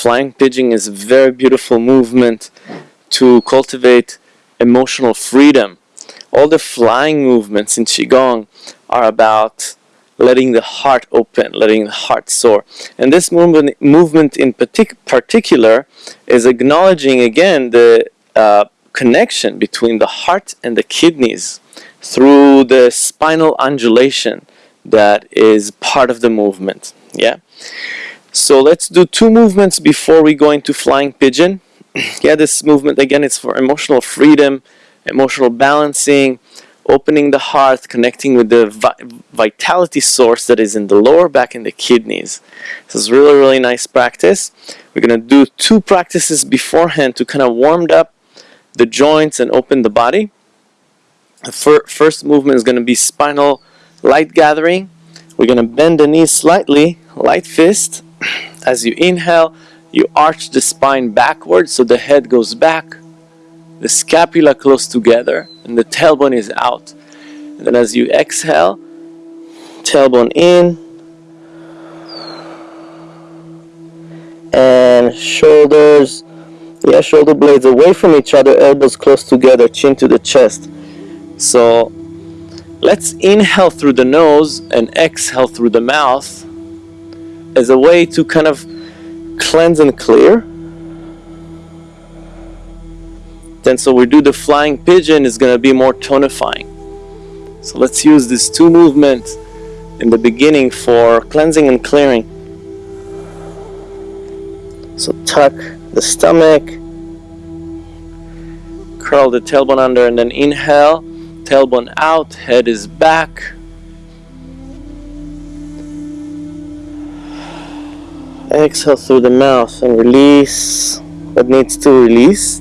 Flying pigeon is a very beautiful movement to cultivate emotional freedom. All the flying movements in Qigong are about letting the heart open, letting the heart soar. And this movement, movement in partic particular is acknowledging again the uh, connection between the heart and the kidneys through the spinal undulation that is part of the movement. Yeah. So let's do two movements before we go into flying pigeon. yeah, this movement again it's for emotional freedom, emotional balancing, opening the heart, connecting with the vi vitality source that is in the lower back and the kidneys. This is really, really nice practice. We're going to do two practices beforehand to kind of warm up the joints and open the body. The fir first movement is going to be spinal light gathering. We're going to bend the knees slightly, light fist. As you inhale, you arch the spine backwards so the head goes back, the scapula close together, and the tailbone is out. And then as you exhale, tailbone in, and shoulders, yeah, shoulder blades away from each other, elbows close together, chin to the chest. So let's inhale through the nose and exhale through the mouth as a way to kind of cleanse and clear. Then so we do the flying pigeon is going to be more tonifying. So let's use these two movements in the beginning for cleansing and clearing. So tuck the stomach, curl the tailbone under and then inhale, tailbone out, head is back. Exhale through the mouth and release what needs to release.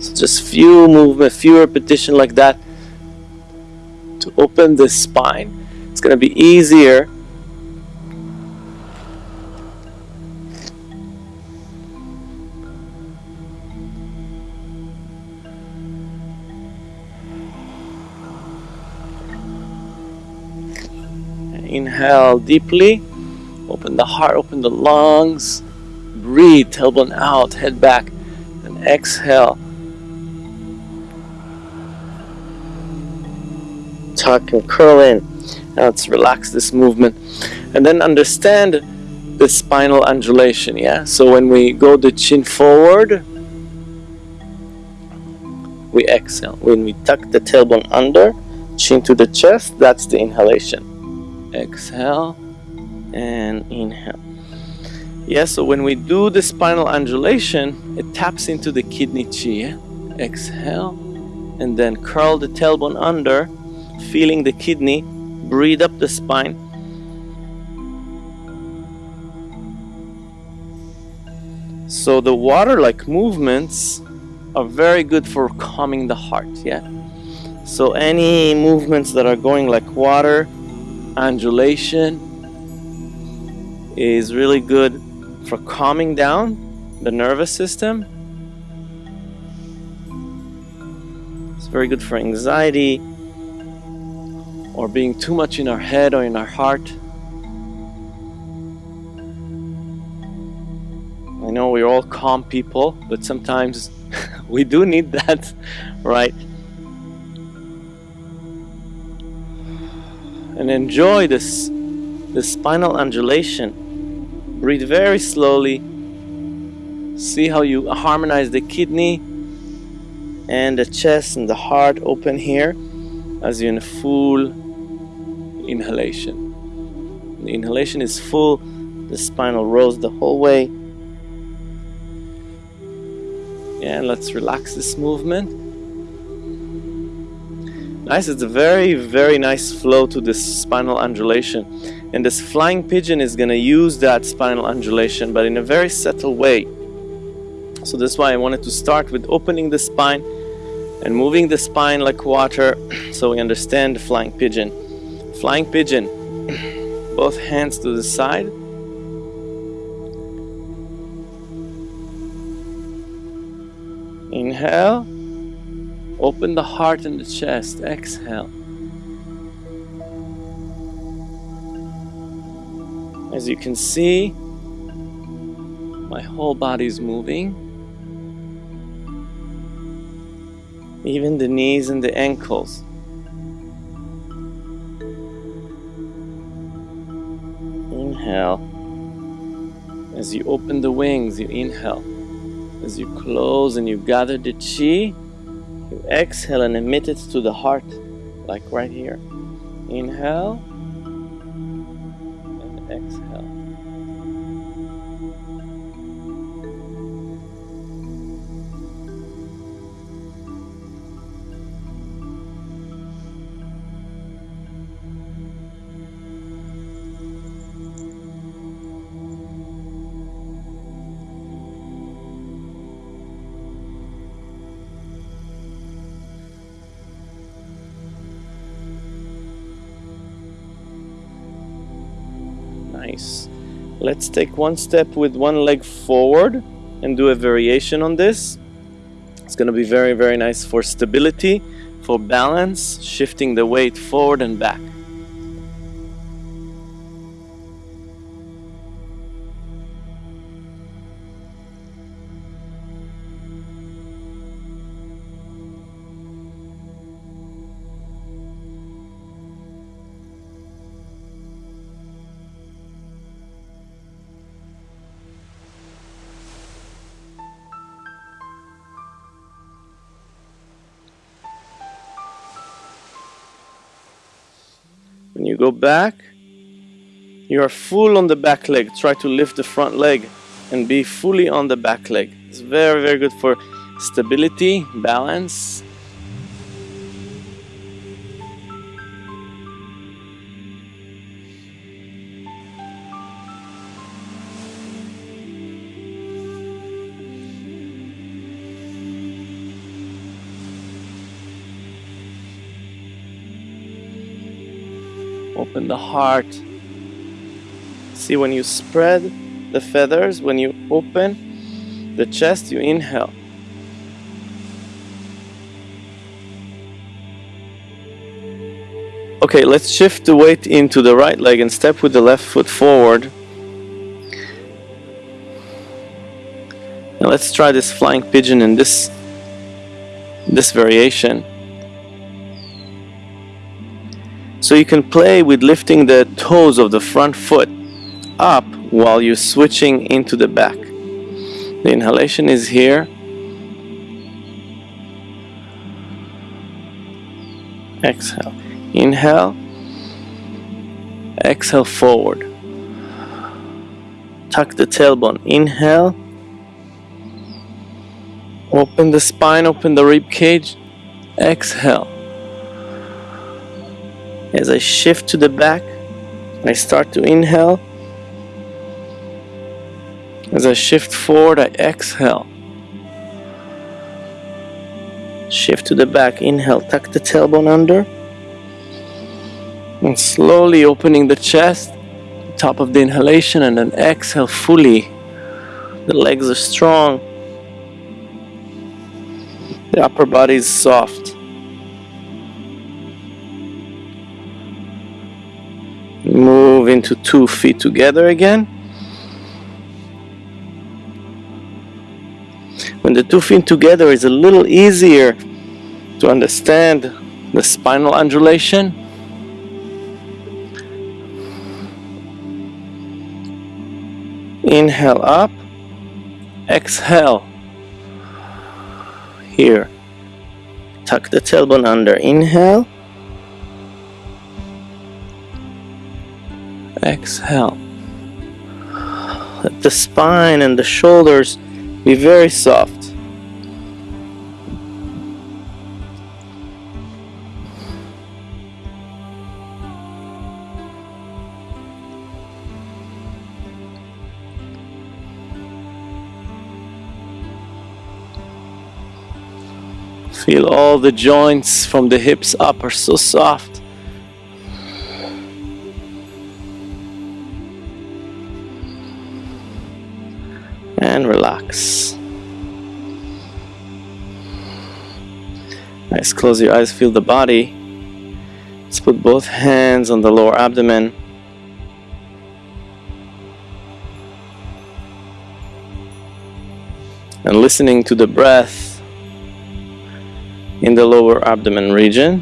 So just few movement, few repetition like that to open the spine. It's going to be easier Inhale deeply, open the heart, open the lungs, breathe, tailbone out, head back, and exhale. tuck and curl in. Now let's relax this movement. And then understand the spinal undulation, yeah? So when we go the chin forward, we exhale. When we tuck the tailbone under, chin to the chest, that's the inhalation. Exhale and inhale. Yeah, so when we do the spinal undulation, it taps into the kidney chi. Exhale and then curl the tailbone under feeling the kidney, breathe up the spine. So the water-like movements are very good for calming the heart, yeah? So any movements that are going like water, undulation, is really good for calming down the nervous system. It's very good for anxiety, or being too much in our head or in our heart. I know we're all calm people, but sometimes we do need that, right? And enjoy this, this spinal undulation. Breathe very slowly. See how you harmonize the kidney and the chest and the heart open here as you're in a full inhalation. The inhalation is full, the spinal rolls the whole way. And let's relax this movement. Nice, it's a very, very nice flow to this spinal undulation. And this flying pigeon is going to use that spinal undulation, but in a very subtle way. So that's why I wanted to start with opening the spine and moving the spine like water so we understand the flying pigeon. Flying pigeon. Both hands to the side. Inhale. Open the heart and the chest. Exhale. As you can see, my whole body is moving. Even the knees and the ankles. Inhale. As you open the wings, you inhale. As you close and you gather the chi, you exhale and emit it to the heart, like right here. Inhale and exhale. Nice. Let's take one step with one leg forward and do a variation on this. It's going to be very, very nice for stability, for balance, shifting the weight forward and back. You go back, you are full on the back leg. Try to lift the front leg and be fully on the back leg. It's very, very good for stability, balance. Open the heart. See when you spread the feathers, when you open the chest, you inhale. Okay, let's shift the weight into the right leg and step with the left foot forward. Now let's try this flying pigeon in this this variation. So you can play with lifting the toes of the front foot up while you're switching into the back. The inhalation is here. Exhale. Inhale. Exhale forward. Tuck the tailbone. Inhale. Open the spine, open the rib cage. Exhale. As I shift to the back, I start to inhale. As I shift forward, I exhale. Shift to the back, inhale, tuck the tailbone under. And slowly opening the chest, top of the inhalation, and then exhale fully. The legs are strong. The upper body is soft. Move into two feet together again. When the two feet together is a little easier to understand the spinal undulation. Inhale up, exhale. Here, tuck the tailbone under. Inhale, exhale. Let the spine and the shoulders be very soft. Feel all the joints from the hips up are so soft. Relax. Nice, close your eyes, feel the body. Let's put both hands on the lower abdomen. And listening to the breath in the lower abdomen region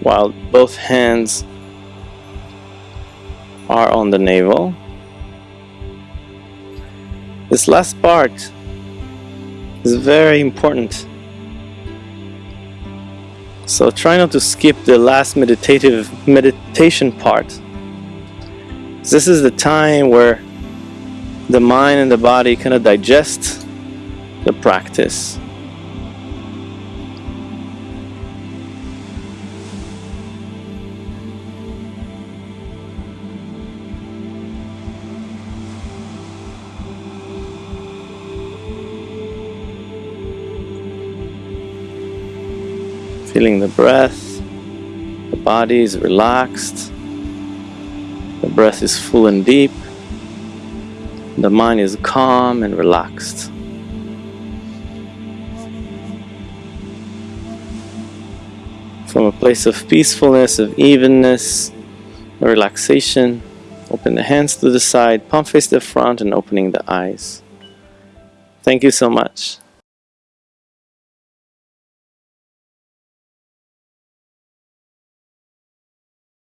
while both hands are on the navel. This last part is very important. So try not to skip the last meditative meditation part. This is the time where the mind and the body kind of digest the practice. Feeling the breath, the body is relaxed, the breath is full and deep, the mind is calm and relaxed. From a place of peacefulness, of evenness, relaxation, open the hands to the side, palm face the front and opening the eyes. Thank you so much.